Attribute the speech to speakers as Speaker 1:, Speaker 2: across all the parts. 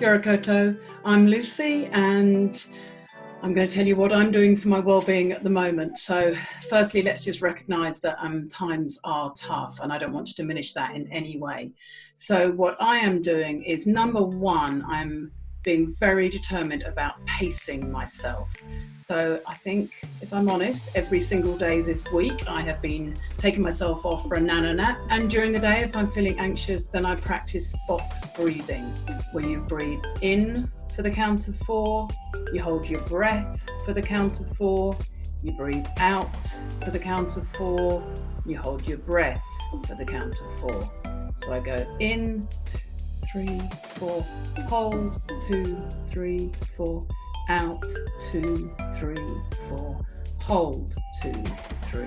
Speaker 1: Kia koutou. I'm Lucy and I'm going to tell you what I'm doing for my well-being at the moment. So firstly, let's just recognize that um, times are tough and I don't want to diminish that in any way. So what I am doing is number one, I'm being very determined about pacing myself. So I think, if I'm honest, every single day this week I have been taking myself off for a nano nap. And during the day, if I'm feeling anxious, then I practice box breathing, where you breathe in for the count of four, you hold your breath for the count of four, you breathe out for the count of four, you hold your breath for the count of four. So I go in, two, three, four, hold, two, three, four, out, two, three, four, hold, two, three,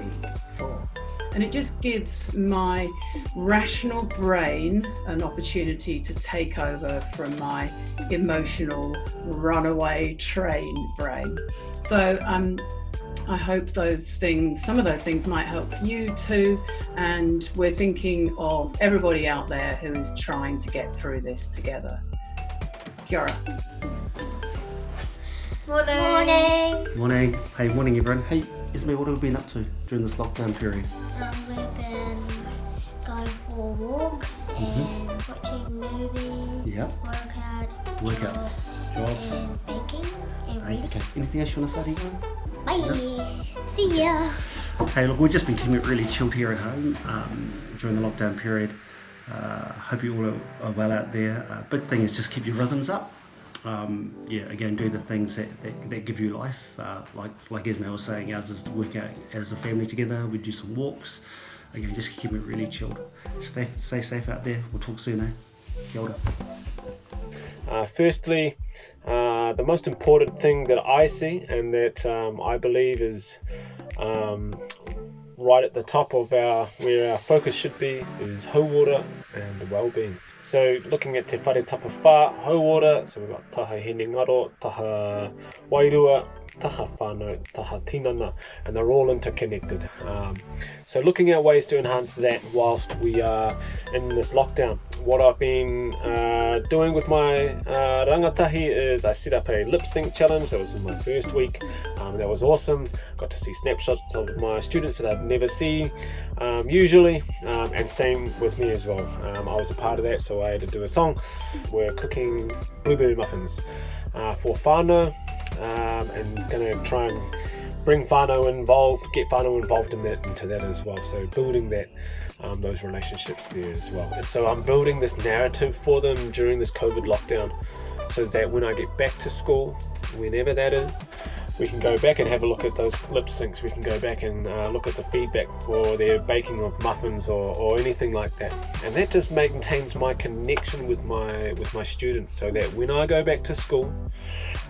Speaker 1: four. And it just gives my rational brain an opportunity to take over from my emotional runaway train brain. So um, I hope those things, some of those things might help you too. And we're thinking of everybody out there who is trying to get through this together. Kia ora.
Speaker 2: Morning.
Speaker 3: Morning.
Speaker 4: Morning. Hey, morning everyone. Hey, Ismail, what have we been up to during this lockdown period?
Speaker 3: Um, we've been going for a walk and watching movies,
Speaker 4: Yep.
Speaker 3: workout,
Speaker 4: Workouts, jobs.
Speaker 3: and baking and reading.
Speaker 4: okay. Anything else you want to say?
Speaker 3: Bye. See ya.
Speaker 4: Hey, look, we've just been keeping it really chilled here at home um, during the lockdown period. Uh, hope you all are, are well out there. Uh, big thing is just keep your rhythms up. Um, yeah, again, do the things that, that, that give you life. Uh, like like Ismail was saying, ours is to work out as a family together. We do some walks. Again, just keep it really chilled. Stay stay safe out there. We'll talk soon, eh? Kia ora.
Speaker 5: Uh, firstly, uh, the most important thing that I see and that um, I believe is um, right at the top of our where our focus should be is hauora and well-being. So looking at te whare tapa whā, water, so we've got taha hinengaro, taha wairua, taha whānau, taha tinana, and they're all interconnected. Um, so looking at ways to enhance that whilst we are in this lockdown. What I've been uh, doing with my uh, rangatahi is I set up a lip sync challenge. That was in my first week. Um, that was awesome. Got to see snapshots of my students that I'd never see um, usually, um, and same with me as well. Um, I was a part of that, so I had to do a song. We're cooking blueberry muffins uh, for whānau um, and gonna try and bring whānau involved, get whānau involved in that into that as well. So building that um, those relationships there as well. And so I'm building this narrative for them during this COVID lockdown, so that when I get back to school, whenever that is, we can go back and have a look at those lip syncs. We can go back and uh, look at the feedback for their baking of muffins or, or anything like that. And that just maintains my connection with my with my students, so that when I go back to school,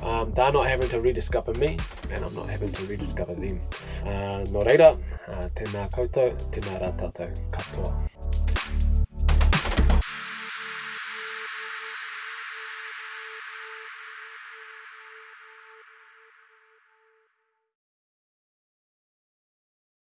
Speaker 5: um, they're not having to rediscover me, and I'm not having to rediscover them. Uh, no reira, uh, tēnā koutou, tēnā rā tātou katoa.